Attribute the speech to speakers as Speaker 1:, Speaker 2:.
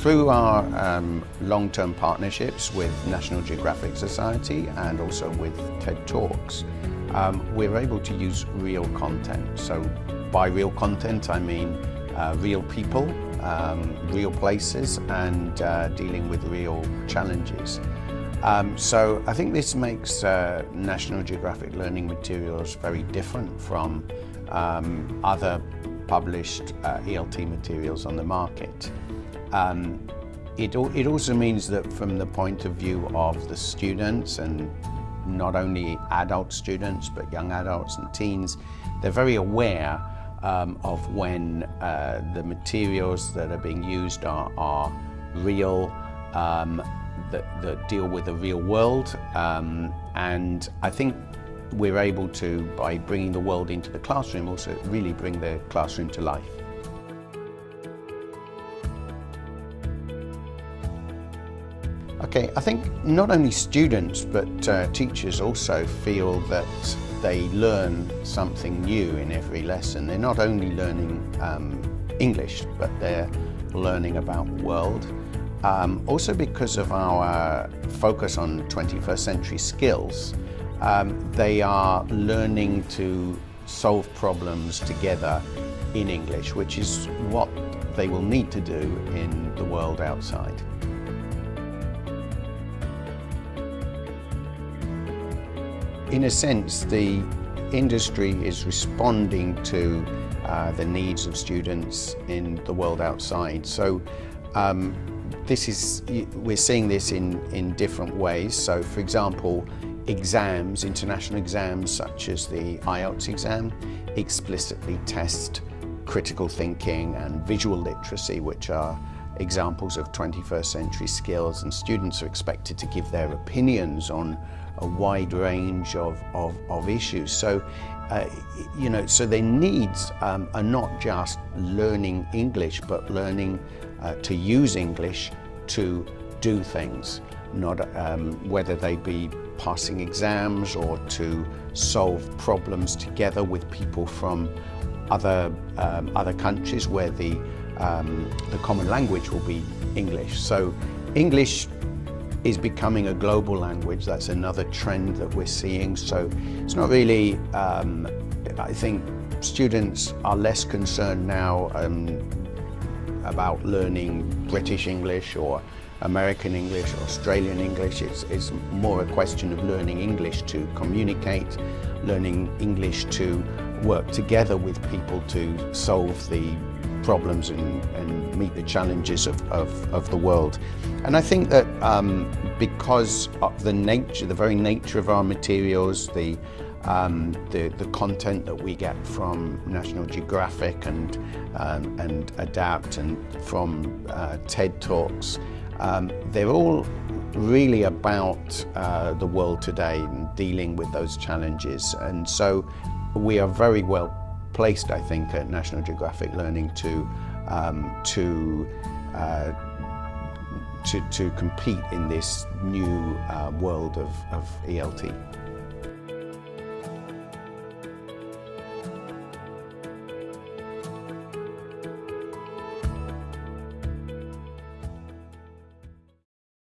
Speaker 1: through our um, long-term partnerships with National Geographic Society and also with TED Talks, um, we're able to use real content. So by real content, I mean uh, real people, um, real places, and uh, dealing with real challenges. Um, so I think this makes uh, National Geographic learning materials very different from um, other published uh, ELT materials on the market. Um, it, it also means that from the point of view of the students and not only adult students but young adults and teens, they're very aware um, of when uh, the materials that are being used are, are real, um, that, that, deal with the real world. Um, and I think we're able to, by bringing the world into the classroom, also really bring the classroom to life. Okay, I think not only students but uh, teachers also feel that they learn something new in every lesson. They're not only learning um, English, but they're learning about the world. Um, also because of our focus on 21st century skills, um, they are learning to solve problems together in English, which is what they will need to do in the world outside. In a sense, the industry is responding to uh, the needs of students in the world outside. So um, this is, we're seeing this in, in different ways. So for example, exams, international exams such as the IELTS exam, explicitly test critical thinking and visual literacy, which are examples of 21st century skills and students are expected to give their opinions on a wide range of, of, of issues. So, uh, you know, so their needs um, are not just learning English, but learning uh, to use English to do things, not um, whether they be passing exams or to solve problems together with people from other, um, other countries where the, um, the common language will be English. So English is becoming a global language. That's another trend that we're seeing. So it's not really, um, I think students are less concerned now um, about learning British English or American English, or Australian English. It's, it's more a question of learning English to communicate, learning English to work together with people to solve the problems and, and meet the challenges of, of, of, the world. And I think that um, because of the nature, the very nature of our materials, the, um, the, the content that we get from National Geographic and, um, and ADAPT and from uh, TED Talks, um, they're all really about uh, the world today and dealing with those challenges. And so we are very well placed, I think, at National Geographic Learning to, um, to, uh, to, to compete in this new uh, world of, of ELT.